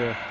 the